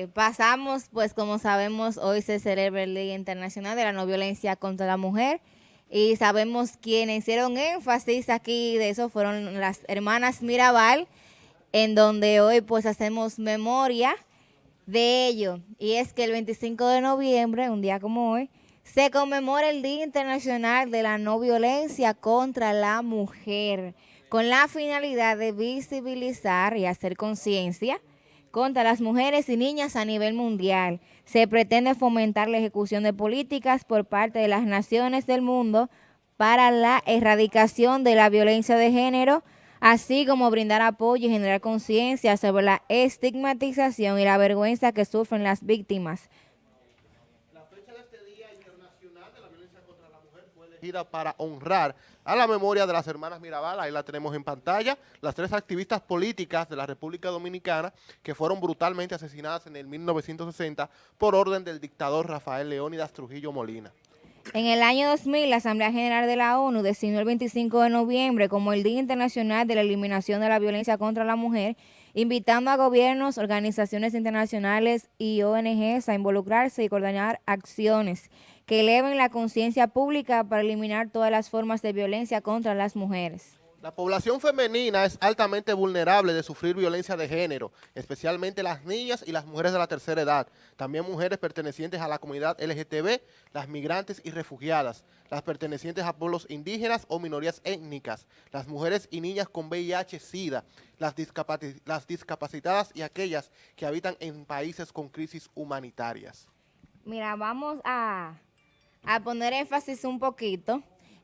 Eh, pasamos, pues como sabemos, hoy se celebra el Día Internacional de la No Violencia contra la Mujer y sabemos quienes hicieron énfasis aquí de eso fueron las hermanas Mirabal, en donde hoy pues hacemos memoria de ello. Y es que el 25 de noviembre, un día como hoy, se conmemora el Día Internacional de la No Violencia contra la Mujer, con la finalidad de visibilizar y hacer conciencia contra las mujeres y niñas a nivel mundial. Se pretende fomentar la ejecución de políticas por parte de las naciones del mundo para la erradicación de la violencia de género, así como brindar apoyo y generar conciencia sobre la estigmatización y la vergüenza que sufren las víctimas. La fecha de este Día Internacional de la Violencia contra la Mujer fue para honrar a la memoria de las hermanas Mirabal, ahí la tenemos en pantalla, las tres activistas políticas de la República Dominicana que fueron brutalmente asesinadas en el 1960 por orden del dictador Rafael Leónidas Trujillo Molina. En el año 2000, la Asamblea General de la ONU designó el 25 de noviembre como el Día Internacional de la Eliminación de la Violencia contra la Mujer, invitando a gobiernos, organizaciones internacionales y ONGs a involucrarse y coordinar acciones que eleven la conciencia pública para eliminar todas las formas de violencia contra las mujeres. La población femenina es altamente vulnerable de sufrir violencia de género, especialmente las niñas y las mujeres de la tercera edad, también mujeres pertenecientes a la comunidad LGTB, las migrantes y refugiadas, las pertenecientes a pueblos indígenas o minorías étnicas, las mujeres y niñas con VIH-Sida, las, las discapacitadas y aquellas que habitan en países con crisis humanitarias. Mira, vamos a poner énfasis un poquito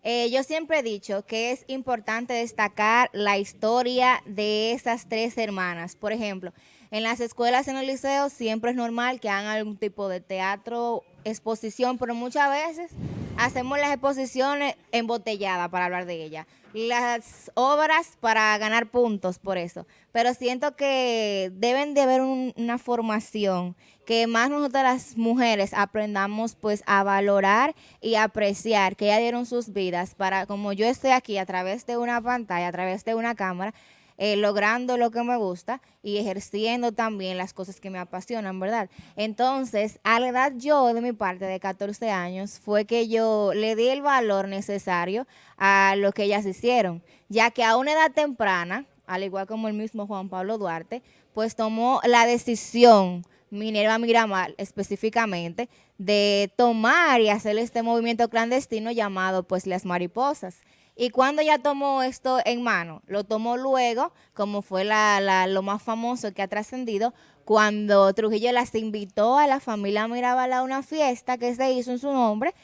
eh, yo siempre he dicho que es importante destacar la historia de esas tres hermanas. Por ejemplo, en las escuelas, en el liceo, siempre es normal que hagan algún tipo de teatro, exposición, pero muchas veces hacemos las exposiciones embotelladas para hablar de ella. Las obras para ganar puntos por eso. Pero siento que deben de haber una formación que más nosotras las mujeres aprendamos pues a valorar y apreciar que ya dieron sus vidas para, como yo estoy aquí a través de una pantalla, a través de una cámara, eh, logrando lo que me gusta y ejerciendo también las cosas que me apasionan, ¿verdad? Entonces, a la edad yo, de mi parte, de 14 años, fue que yo le di el valor necesario a lo que ellas hicieron, ya que a una edad temprana, al igual como el mismo Juan Pablo Duarte, pues tomó la decisión Minerva Miramar específicamente, de tomar y hacer este movimiento clandestino llamado pues las mariposas. Y cuando ya tomó esto en mano, lo tomó luego, como fue la, lo más famoso que ha trascendido, cuando Trujillo las invitó a la familia Mirabal a una fiesta que se hizo en su nombre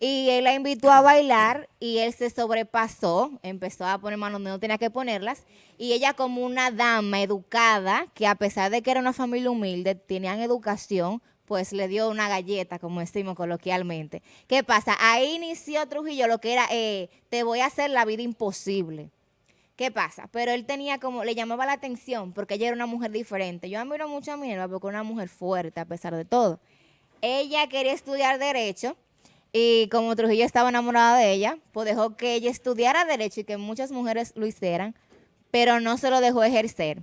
y él la invitó a bailar y él se sobrepasó, empezó a poner manos donde no tenía que ponerlas. Y ella como una dama educada, que a pesar de que era una familia humilde, tenían educación, pues le dio una galleta, como decimos coloquialmente. ¿Qué pasa? Ahí inició Trujillo lo que era, eh, te voy a hacer la vida imposible. ¿Qué pasa? Pero él tenía como, le llamaba la atención, porque ella era una mujer diferente. Yo admiro mucho a Minerva porque era una mujer fuerte, a pesar de todo. Ella quería estudiar Derecho, y como Trujillo estaba enamorada de ella, pues dejó que ella estudiara Derecho y que muchas mujeres lo hicieran, pero no se lo dejó ejercer.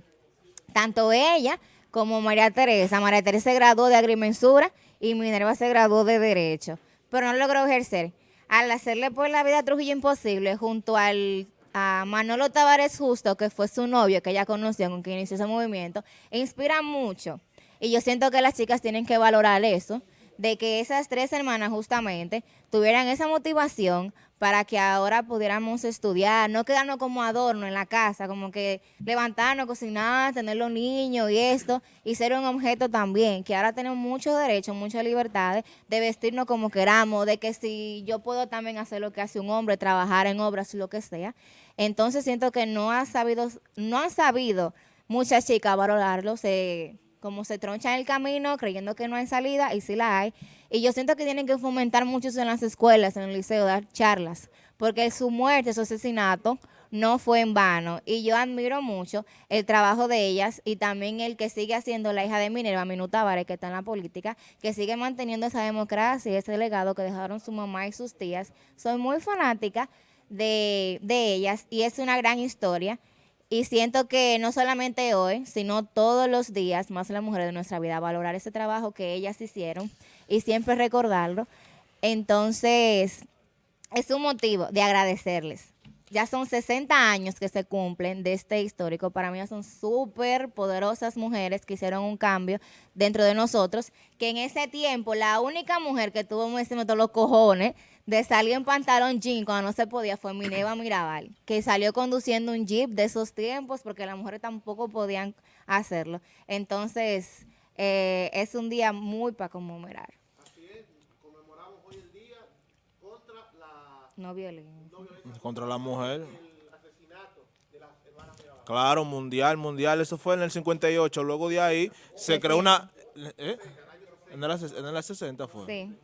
Tanto ella como María Teresa. María Teresa se graduó de agrimensura y Minerva se graduó de Derecho, pero no logró ejercer. Al hacerle por la vida a Trujillo imposible, junto al a Manolo Tavares Justo, que fue su novio, que ella conoció, con quien inició ese movimiento, inspira mucho. Y yo siento que las chicas tienen que valorar eso, de que esas tres hermanas justamente tuvieran esa motivación para que ahora pudiéramos estudiar, no quedarnos como adorno en la casa, como que levantarnos, cocinar, tener los niños y esto, y ser un objeto también, que ahora tenemos muchos derechos, muchas libertades de vestirnos como queramos, de que si yo puedo también hacer lo que hace un hombre, trabajar en obras, lo que sea. Entonces siento que no ha sabido, no han sabido muchas chicas valorarlo, se como se troncha en el camino creyendo que no hay salida y sí la hay. Y yo siento que tienen que fomentar mucho en las escuelas, en el liceo, dar charlas, porque su muerte, su asesinato, no fue en vano. Y yo admiro mucho el trabajo de ellas y también el que sigue haciendo la hija de Minerva, Minuta Tavares, que está en la política, que sigue manteniendo esa democracia y ese legado que dejaron su mamá y sus tías. Soy muy fanática de, de ellas y es una gran historia. Y siento que no solamente hoy, sino todos los días, más las mujeres de nuestra vida, valorar ese trabajo que ellas hicieron y siempre recordarlo. Entonces, es un motivo de agradecerles. Ya son 60 años que se cumplen de este histórico. Para mí son súper poderosas mujeres que hicieron un cambio dentro de nosotros, que en ese tiempo la única mujer que tuvo todos los cojones de salir en pantalón jean cuando no se podía fue Mineva Mirabal, que salió conduciendo un jeep de esos tiempos porque las mujeres tampoco podían hacerlo. Entonces, eh, es un día muy para conmemorar. Así es, conmemoramos hoy el día contra la, No violencia. Contra la mujer. el asesinato de las hermanas Mirabal. Claro, mundial, mundial. Eso fue en el 58. Luego de ahí se creó una... ¿eh? En el, en el 60 fue. Sí,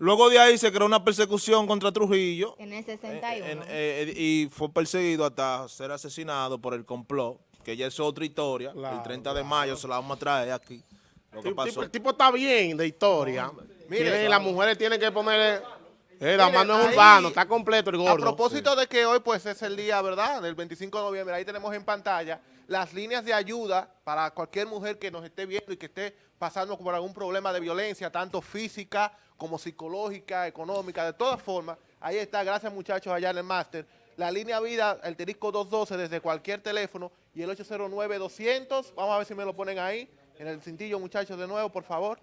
Luego de ahí se creó una persecución contra Trujillo. en el eh, 61. en- eh, y fue perseguido hasta ser asesinado por el complot, que ya es otra historia. el 30 de mayo se la vamos a traer aquí. Lo que El tipo, pasó. el tipo está bien de historia. Mire, Tiene- las mujeres tienen que ponerle. Eh, la mano es urbano, está completo el gordo. A propósito de que hoy pues es el día, ¿verdad? Del 25 de noviembre, ahí tenemos en pantalla las líneas de ayuda para cualquier mujer que nos esté viendo y que esté pasando por algún problema de violencia, tanto física como psicológica, económica, de todas formas. Ahí está, gracias muchachos allá en el máster. La línea vida, el terisco 212 desde cualquier teléfono y el 809-200, vamos a ver si me lo ponen ahí, en el cintillo muchachos de nuevo, por favor.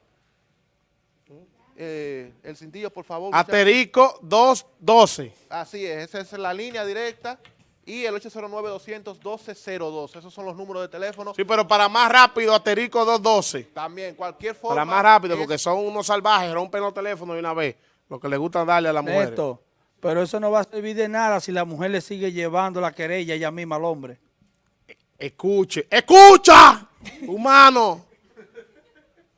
Eh, el cintillo, por favor. Aterico 212. Así es, esa es la línea directa y el 809-200-1202. Esos son los números de teléfono. Sí, pero para más rápido, Aterico 212. También, cualquier forma. Para más rápido, es- porque son unos salvajes, rompen los teléfonos de una vez. Lo que les gusta darle a las mujeres. Neto, pero eso no va a servir de nada si la mujer le sigue llevando la querella ella misma al hombre. Escuche. ¡Escucha! Humano.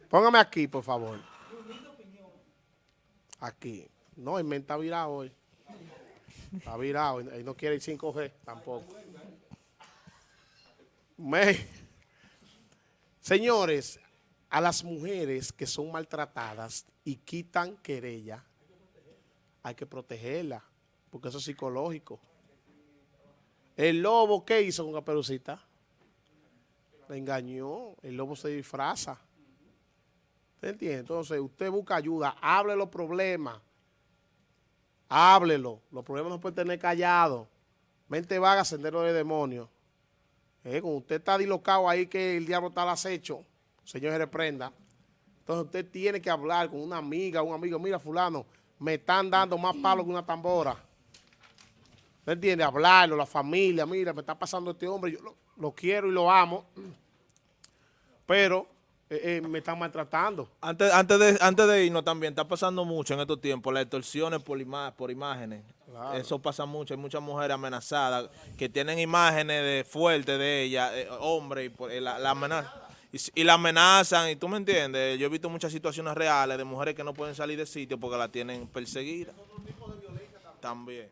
Póngame aquí, por favor. Aquí. No, el men está virado hoy. Está virado. Y no quiere ir 5G tampoco. Me- Señores, a las mujeres que son maltratadas y quitan querella, hay que protegerla, porque eso es psicológico. El lobo, ¿qué hizo con Caperucita? Le engañó. El lobo se disfraza. ¿Usted entiende? Entonces, usted busca ayuda. Hable los problemas. Háblelo. Los problemas no pueden tener callado. Mente vaga, sendero de demonios. Eh, usted está dislocado ahí que el diablo está al acecho, Señor se reprenda. Entonces, usted tiene que hablar con una amiga, un amigo. Mira, fulano, me están dando más palos que una tambora. ¿Usted entiende? Hablarlo, la familia, mira, me está pasando este hombre, yo lo quiero y lo amo, pero eh, eh, me están maltratando. Antes, antes, de, antes de irnos también, está pasando mucho en estos tiempos, las extorsiones por, ima- por imágenes. Eso pasa mucho, hay muchas mujeres amenazadas que tienen imágenes de fuertes de ellas, eh, hombres, y eh, la, la amenaza- y la amenazan, y tú me entiendes. Yo he visto muchas situaciones reales de mujeres que no pueden salir de sitio porque la tienen perseguida. También.